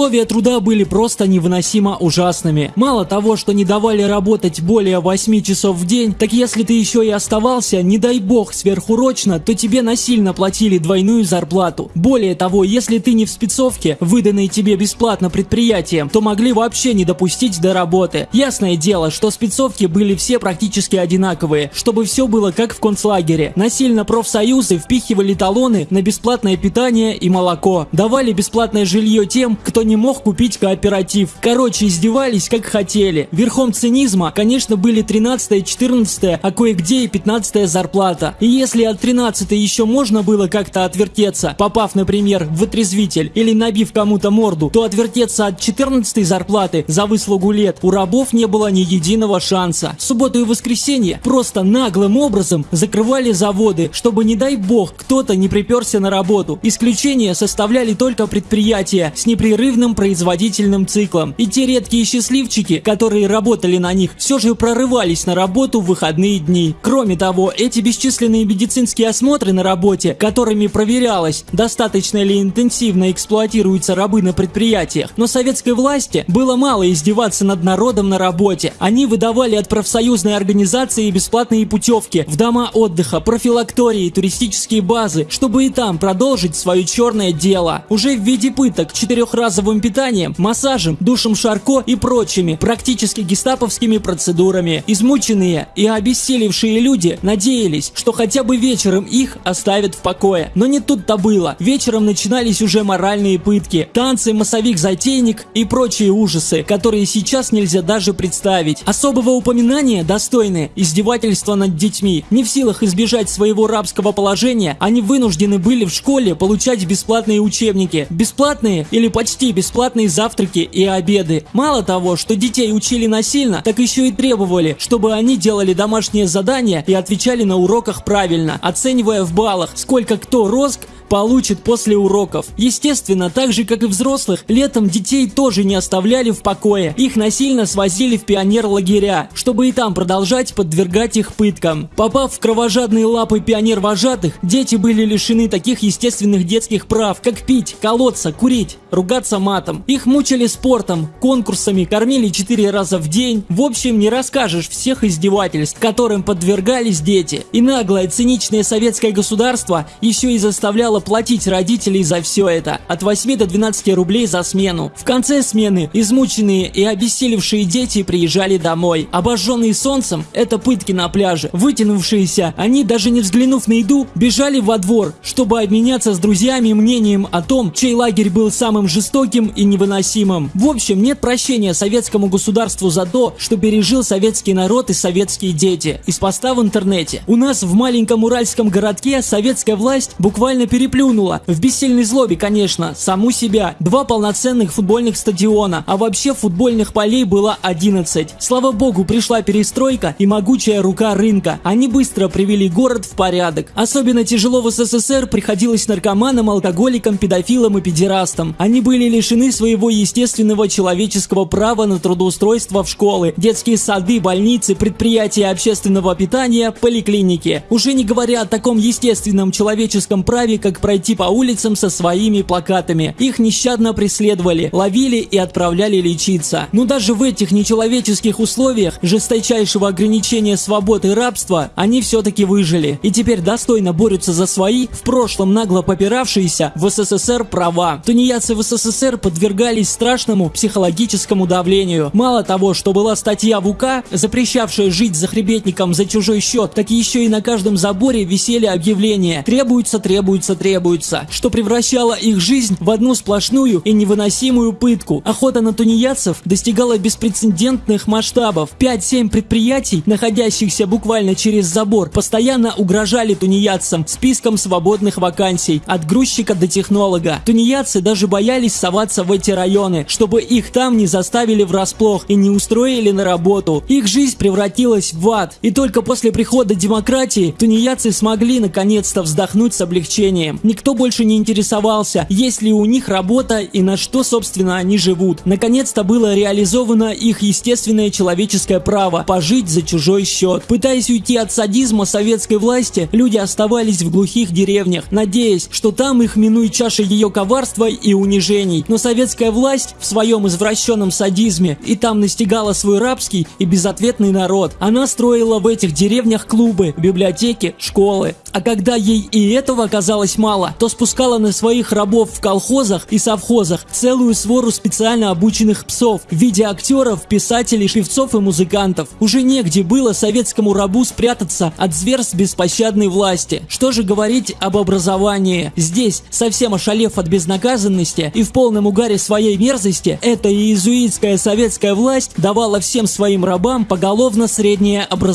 Условия труда были просто невыносимо ужасными. Мало того, что не давали работать более 8 часов в день, так если ты еще и оставался, не дай бог, сверхурочно, то тебе насильно платили двойную зарплату. Более того, если ты не в спецовке, выданной тебе бесплатно предприятием, то могли вообще не допустить до работы. Ясное дело, что спецовки были все практически одинаковые, чтобы все было как в концлагере. Насильно профсоюзы впихивали талоны на бесплатное питание и молоко. Давали бесплатное жилье тем, кто не мог купить кооператив. Короче, издевались как хотели. Верхом цинизма, конечно, были 13 14 а кое-где и 15 зарплата. И если от 13 еще можно было как-то отвертеться, попав, например, в отрезвитель или набив кому-то морду, то отвертеться от 14 зарплаты за выслугу лет у рабов не было ни единого шанса. В субботу и воскресенье просто наглым образом закрывали заводы, чтобы, не дай бог, кто-то не приперся на работу. Исключение составляли только предприятия с непрерывным длинным производительным циклом. И те редкие счастливчики, которые работали на них, все же прорывались на работу в выходные дни. Кроме того, эти бесчисленные медицинские осмотры на работе, которыми проверялось, достаточно ли интенсивно эксплуатируются рабы на предприятиях, но советской власти было мало издеваться над народом на работе. Они выдавали от профсоюзной организации бесплатные путевки в дома отдыха, профилактории, туристические базы, чтобы и там продолжить свое черное дело. Уже в виде пыток четырехразового базовым питанием, массажем, душем Шарко и прочими практически гестаповскими процедурами. Измученные и обессилевшие люди надеялись, что хотя бы вечером их оставят в покое. Но не тут-то было. Вечером начинались уже моральные пытки, танцы, массовик-затейник и прочие ужасы, которые сейчас нельзя даже представить. Особого упоминания достойны издевательства над детьми. Не в силах избежать своего рабского положения, они вынуждены были в школе получать бесплатные учебники. Бесплатные или почти бесплатные бесплатные завтраки и обеды. Мало того, что детей учили насильно, так еще и требовали, чтобы они делали домашние задания и отвечали на уроках правильно, оценивая в баллах, сколько кто роск, получит после уроков. Естественно, так же как и взрослых, летом детей тоже не оставляли в покое. Их насильно свозили в пионер-лагеря, чтобы и там продолжать подвергать их пыткам. Попав в кровожадные лапы пионер-вожатых, дети были лишены таких естественных детских прав, как пить, колоться, курить, ругаться матом. Их мучили спортом, конкурсами, кормили четыре раза в день. В общем, не расскажешь всех издевательств, которым подвергались дети. И наглое, циничное советское государство еще и заставляло платить родителей за все это от 8 до 12 рублей за смену. В конце смены измученные и обессилевшие дети приезжали домой. Обожженные солнцем – это пытки на пляже. Вытянувшиеся, они даже не взглянув на еду, бежали во двор, чтобы обменяться с друзьями мнением о том, чей лагерь был самым жестоким и невыносимым. В общем, нет прощения советскому государству за то, что пережил советский народ и советские дети. Из поста в интернете. У нас в маленьком уральском городке советская власть буквально переплюнула переплюнула. В бессильной злобе, конечно, саму себя. Два полноценных футбольных стадиона, а вообще футбольных полей было 11. Слава богу, пришла перестройка и могучая рука рынка. Они быстро привели город в порядок. Особенно тяжело в СССР приходилось наркоманам, алкоголикам, педофилам и педерастам. Они были лишены своего естественного человеческого права на трудоустройство в школы, детские сады, больницы, предприятия общественного питания, поликлиники. Уже не говоря о таком естественном человеческом праве, как пройти по улицам со своими плакатами. Их нещадно преследовали, ловили и отправляли лечиться. Но даже в этих нечеловеческих условиях жесточайшего ограничения свободы и рабства они все-таки выжили. И теперь достойно борются за свои, в прошлом нагло попиравшиеся в СССР права. Тунеядцы в СССР подвергались страшному психологическому давлению. Мало того, что была статья в УК, запрещавшая жить за хребетником за чужой счет, так еще и на каждом заборе висели объявления «Требуется, требуется, требуется» что превращало их жизнь в одну сплошную и невыносимую пытку. Охота на тунеядцев достигала беспрецедентных масштабов. 5-7 предприятий, находящихся буквально через забор, постоянно угрожали тунеядцам списком свободных вакансий, от грузчика до технолога. Тунеядцы даже боялись соваться в эти районы, чтобы их там не заставили врасплох и не устроили на работу. Их жизнь превратилась в ад. И только после прихода демократии тунеядцы смогли наконец-то вздохнуть с облегчением. Образованием. Никто больше не интересовался, есть ли у них работа и на что, собственно, они живут. Наконец-то было реализовано их естественное человеческое право – пожить за чужой счет. Пытаясь уйти от садизма советской власти, люди оставались в глухих деревнях, надеясь, что там их минует чаша ее коварства и унижений. Но советская власть в своем извращенном садизме и там настигала свой рабский и безответный народ. Она строила в этих деревнях клубы, библиотеки, школы. А когда ей и этого оказалось мало, то спускала на своих рабов в колхозах и совхозах целую свору специально обученных псов в виде актеров, писателей, певцов и музыкантов. Уже негде было советскому рабу спрятаться от зверств беспощадной власти. Что же говорить об образовании? Здесь, совсем ошалев от безнаказанности и в полном угаре своей мерзости, эта иезуитская советская власть давала всем своим рабам поголовно среднее образование.